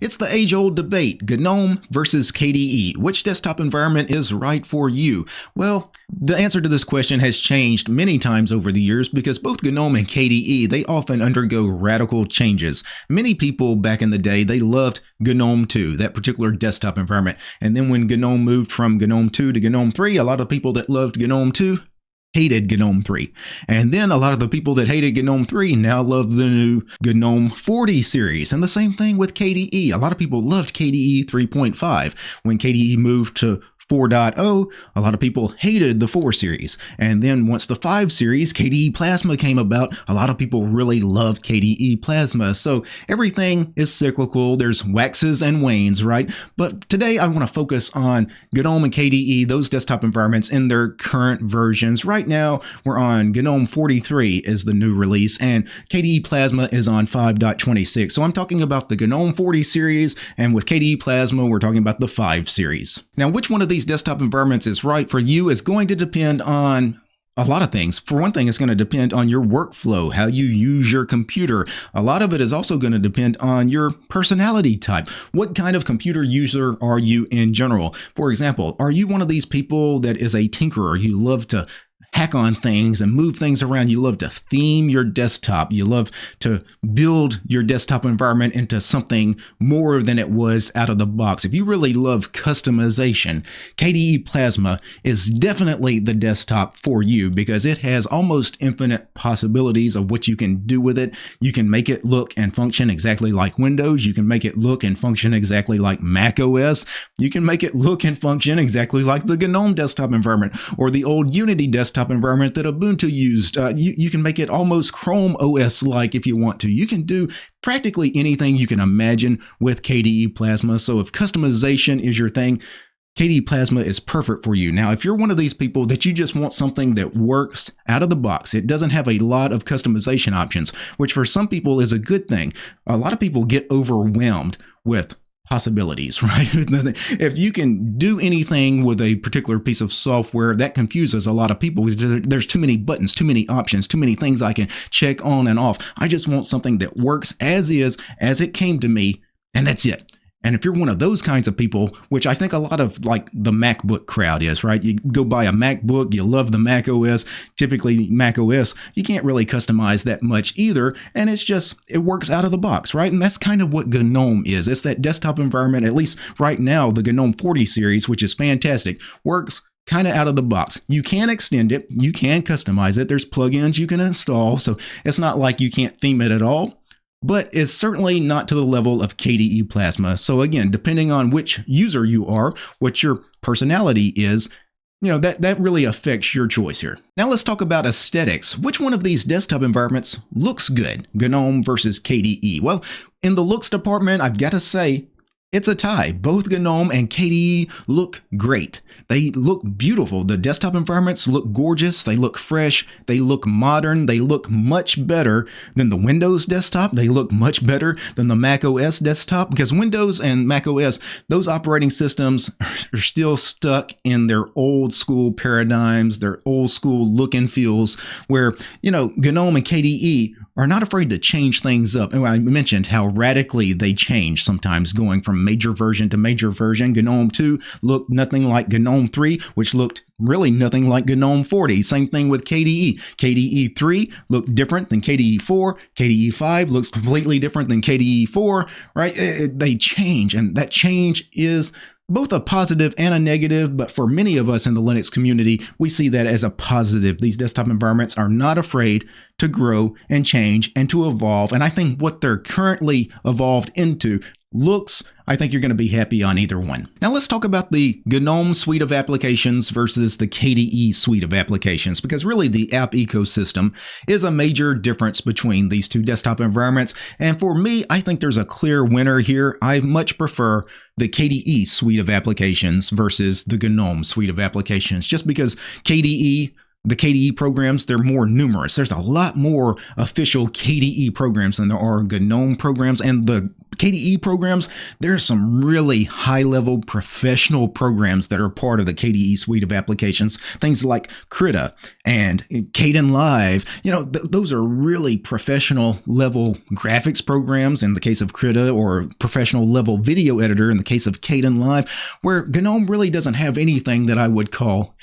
It's the age-old debate, GNOME versus KDE. Which desktop environment is right for you? Well, the answer to this question has changed many times over the years because both GNOME and KDE, they often undergo radical changes. Many people back in the day, they loved GNOME 2, that particular desktop environment. And then when GNOME moved from GNOME 2 to GNOME 3, a lot of people that loved GNOME 2 hated GNOME 3. And then a lot of the people that hated GNOME 3 now love the new GNOME 40 series. And the same thing with KDE. A lot of people loved KDE 3.5 when KDE moved to 4.0, a lot of people hated the 4 series. And then once the 5 series, KDE Plasma came about, a lot of people really loved KDE Plasma. So everything is cyclical. There's waxes and wanes, right? But today I want to focus on GNOME and KDE, those desktop environments in their current versions. Right now, we're on GNOME 43 is the new release, and KDE Plasma is on 5.26. So I'm talking about the GNOME 40 series, and with KDE Plasma, we're talking about the 5 series. Now, which one of these desktop environments is right for you is going to depend on a lot of things. For one thing, it's going to depend on your workflow, how you use your computer. A lot of it is also going to depend on your personality type. What kind of computer user are you in general? For example, are you one of these people that is a tinkerer? You love to hack on things and move things around. You love to theme your desktop. You love to build your desktop environment into something more than it was out of the box. If you really love customization, KDE Plasma is definitely the desktop for you because it has almost infinite possibilities of what you can do with it. You can make it look and function exactly like Windows. You can make it look and function exactly like Mac OS. You can make it look and function exactly like the GNOME desktop environment or the old Unity desktop desktop environment that Ubuntu used. Uh, you, you can make it almost Chrome OS like if you want to. You can do practically anything you can imagine with KDE Plasma. So if customization is your thing, KDE Plasma is perfect for you. Now, if you're one of these people that you just want something that works out of the box, it doesn't have a lot of customization options, which for some people is a good thing. A lot of people get overwhelmed with possibilities, right? if you can do anything with a particular piece of software, that confuses a lot of people. There's too many buttons, too many options, too many things I can check on and off. I just want something that works as is, as it came to me, and that's it. And if you're one of those kinds of people, which I think a lot of like the MacBook crowd is, right? You go buy a MacBook, you love the Mac OS. Typically, Mac OS, you can't really customize that much either. And it's just, it works out of the box, right? And that's kind of what GNOME is. It's that desktop environment, at least right now, the GNOME 40 series, which is fantastic, works kind of out of the box. You can extend it, you can customize it. There's plugins you can install. So it's not like you can't theme it at all but is certainly not to the level of KDE Plasma. So again, depending on which user you are, what your personality is, you know, that, that really affects your choice here. Now let's talk about aesthetics. Which one of these desktop environments looks good? GNOME versus KDE? Well, in the looks department, I've got to say, it's a tie. Both GNOME and KDE look great. They look beautiful. The desktop environments look gorgeous. They look fresh. They look modern. They look much better than the Windows desktop. They look much better than the Mac OS desktop because Windows and Mac OS, those operating systems are still stuck in their old school paradigms, their old school look and feels where, you know, GNOME and KDE are not afraid to change things up. And I mentioned how radically they change sometimes going from major version to major version. GNOME 2 looked nothing like GNOME 3, which looked really nothing like GNOME 40. Same thing with KDE. KDE 3 looked different than KDE 4. KDE 5 looks completely different than KDE 4, right? It, it, they change, and that change is both a positive and a negative, but for many of us in the Linux community, we see that as a positive. These desktop environments are not afraid to grow and change and to evolve. And I think what they're currently evolved into looks, I think you're going to be happy on either one. Now let's talk about the GNOME suite of applications versus the KDE suite of applications, because really the app ecosystem is a major difference between these two desktop environments. And for me, I think there's a clear winner here. I much prefer the KDE suite of applications versus the GNOME suite of applications, just because KDE the KDE programs, they're more numerous. There's a lot more official KDE programs than there are GNOME programs. And the KDE programs, there are some really high level professional programs that are part of the KDE suite of applications. Things like Krita and Kdenlive. You know, th- those are really professional level graphics programs in the case of Krita or professional level video editor in the case of Kdenlive, where GNOME really doesn't have anything that I would call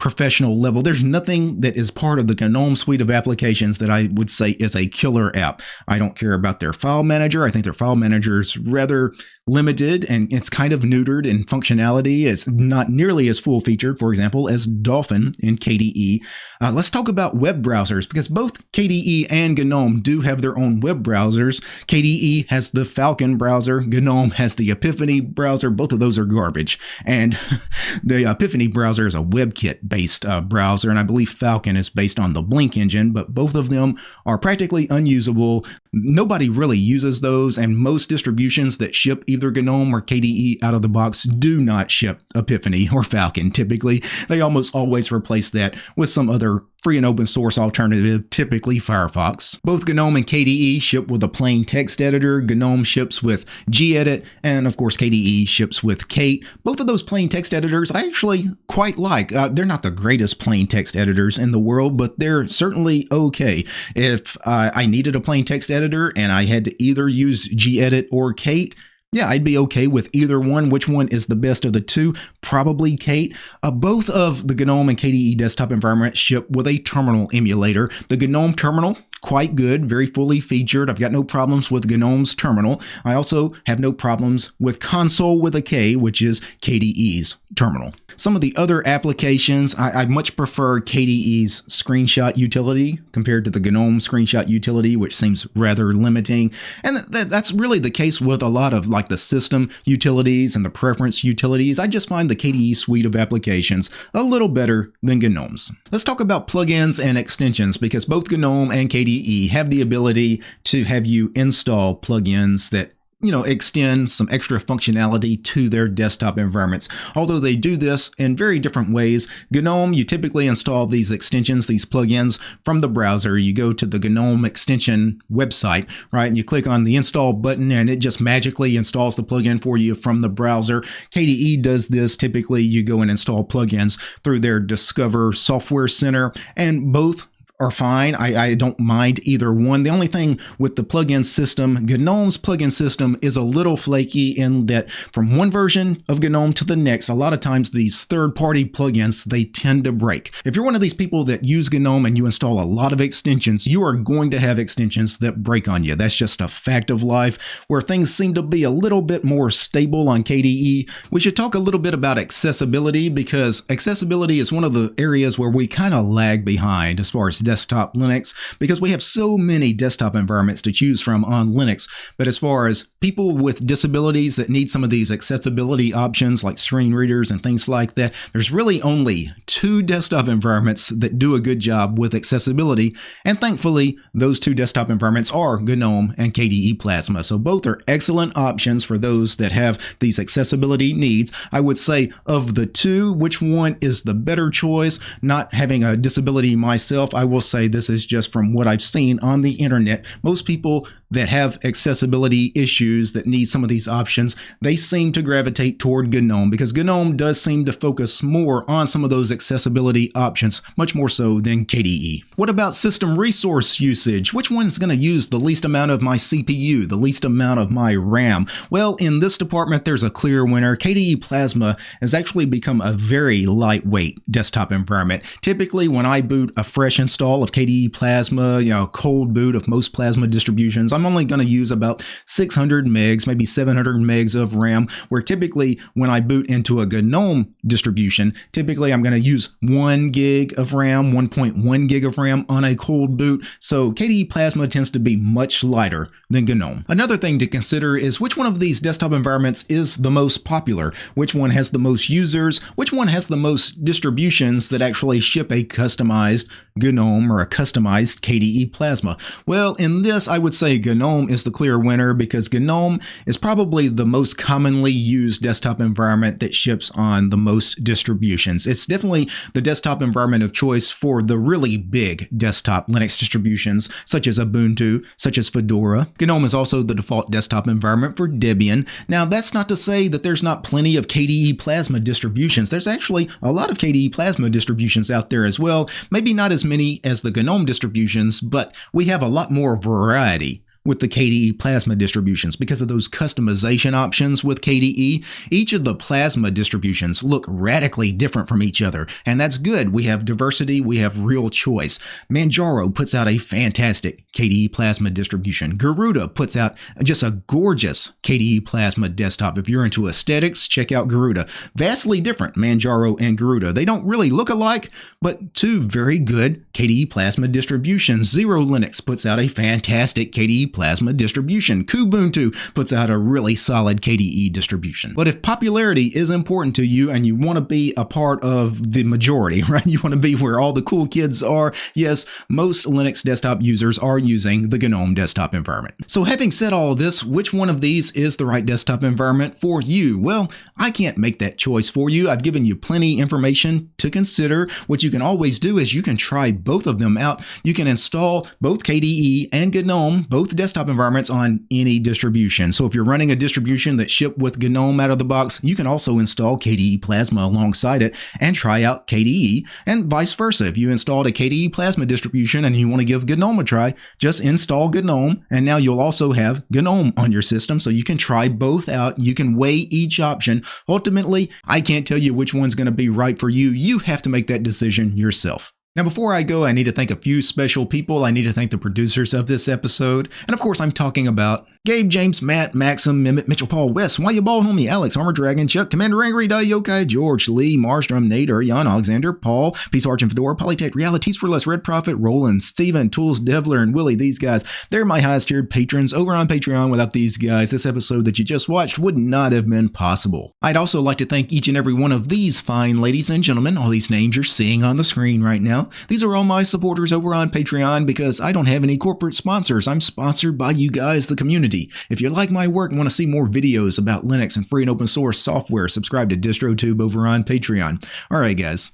professional level. There's nothing that is part of the GNOME suite of applications that I would say is a killer app. I don't care about their file manager. I think their file manager is rather limited and it's kind of neutered in functionality. It's not nearly as full featured, for example, as Dolphin in KDE. Uh, let's talk about web browsers because both KDE and GNOME do have their own web browsers. KDE has the Falkon browser, GNOME has the Epiphany browser. Both of those are garbage. And the Epiphany browser is a WebKit based uh, browser, and I believe Falkon is based on the Blink engine, but both of them are practically unusable. Nobody really uses those, and most distributions that ship either GNOME or KDE out of the box do not ship Epiphany or Falkon typically. They almost always replace that with some other free and open source alternative, typically Firefox. Both GNOME and KDE ship with a plain text editor. GNOME ships with gedit, and of course KDE ships with Kate. Both of those plain text editors I actually quite like. Uh, they're not the greatest plain text editors in the world, but they're certainly okay. If uh, I needed a plain text editor and I had to either use gedit or Kate, yeah, I'd be okay with either one. Which one is the best of the two? Probably Kate. Uh, both of the GNOME and KDE desktop environments ship with a terminal emulator. The GNOME terminal quite good, very fully featured. I've got no problems with GNOME's terminal. I also have no problems with console with a K, which is KDE's terminal. Some of the other applications, I, I, much prefer KDE's screenshot utility compared to the GNOME screenshot utility, which seems rather limiting. And th that's really the case with a lot of like the system utilities and the preference utilities. I just find the KDE suite of applications a little better than GNOME's. Let's talk about plugins and extensions because both GNOME and KDE KDE have the ability to have you install plugins that you know, extend some extra functionality to their desktop environments. Although they do this in very different ways. GNOME, you typically install these extensions, these plugins from the browser. You go to the GNOME extension website, right? And you click on the install button and it just magically installs the plugin for you from the browser. KDE does this. Typically, you go and install plugins through their Discover Software Center, and both are fine. I, I, don't mind either one. The only thing with the plugin system, GNOME's plugin system is a little flaky in that from one version of GNOME to the next, a lot of times these third-party plugins, they tend to break. If you're one of these people that use GNOME and you install a lot of extensions, you are going to have extensions that break on you. That's just a fact of life. Where things seem to be a little bit more stable on KDE, we should talk a little bit about accessibility because accessibility is one of the areas where we kind of lag behind as far as desktop Linux because we have so many desktop environments to choose from on Linux. But as far as people with disabilities that need some of these accessibility options like screen readers and things like that, there's really only two desktop environments that do a good job with accessibility. And thankfully, those two desktop environments are GNOME and KDE Plasma. So both are excellent options for those that have these accessibility needs. I would say of the two, which one is the better choice? Not having a disability myself, I will will say this is just from what I've seen on the internet. Most people that have accessibility issues that need some of these options, they seem to gravitate toward GNOME because GNOME does seem to focus more on some of those accessibility options, much more so than KDE. What about system resource usage? Which one is going to use the least amount of my CPU, the least amount of my RAM? Well, in this department, there's a clear winner. KDE Plasma has actually become a very lightweight desktop environment. Typically, when I boot a fresh install of KDE Plasma, you know, cold boot of most Plasma distributions, I'm only going to use about 600 megs, maybe 700 megs of RAM, where typically when I boot into a GNOME distribution, typically I'm going to use 1 gig of RAM, 1.1 gig of RAM on a cold boot. So KDE Plasma tends to be much lighter than GNOME. Another thing to consider is which one of these desktop environments is the most popular, which one has the most users, which one has the most distributions that actually ship a customized GNOME or a customized KDE Plasma. Well, in this, I would say GNOME is the clear winner because GNOME is probably the most commonly used desktop environment that ships on the most distributions. It's definitely the desktop environment of choice for the really big desktop Linux distributions, such as Ubuntu, such as Fedora. GNOME is also the default desktop environment for Debian. Now, that's not to say that there's not plenty of KDE Plasma distributions. There's actually a lot of KDE Plasma distributions out there as well. Maybe not as many as the GNOME distributions, but we have a lot more variety with the KDE Plasma distributions because of those customization options with KDE. Each of the Plasma distributions look radically different from each other, and that's good. We have diversity, we have real choice. Manjaro puts out a fantastic KDE Plasma distribution. Garuda puts out just a gorgeous KDE Plasma desktop. If you're into aesthetics, check out Garuda. Vastly different, Manjaro and Garuda. They don't really look alike, but two very good KDE Plasma distributions. XeroLinux puts out a fantastic KDE Plasma distribution. Kubuntu puts out a really solid KDE distribution. But if popularity is important to you and you want to be a part of the majority, right? You want to be where all the cool kids are, yes, most Linux desktop users are using the GNOME desktop environment. So having said all this, which one of these is the right desktop environment for you? Well, I can't make that choice for you. I've given you plenty information to consider. What you can always do is you can try both of them out. You can install both KDE and GNOME, both desktop environments on any distribution. So if you're running a distribution that shipped with GNOME out of the box, you can also install KDE Plasma alongside it and try out KDE and vice versa. If you installed a KDE Plasma distribution and you want to give GNOME a try, just install GNOME and now you'll also have GNOME on your system so you can try both out. You can weigh each option. Ultimately, I can't tell you which one's going to be right for you. You have to make that decision yourself. Now, before I go, I need to thank a few special people. I need to thank the producers of this episode. And of course, I'm talking about Gabe, James, Matt, Maxim, Mimit, Mitchell, Paul, West, Why You Bald Homie, Alex, Armor Dragon, Chuck, Commander Angry, Yokai, George, Lee, Marstrom, Nate, Jan, Alexander, Paul, Peace Arch and Fedora, Polytech, Realities for Less, Red Prophet, Roland, Steven, Tools, Devler, and Willie. These guys, they're my highest tiered patrons over on Patreon. Without these guys, this episode that you just watched would not have been possible. I'd also like to thank each and every one of these fine ladies and gentlemen, all these names you're seeing on the screen right now. These are all my supporters over on Patreon because I don't have any corporate sponsors. I'm sponsored by you guys, the community. If you like like my work and want to see more videos about Linux and free and open source software, subscribe to DistroTube over on Patreon. All right, guys.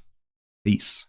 Peace.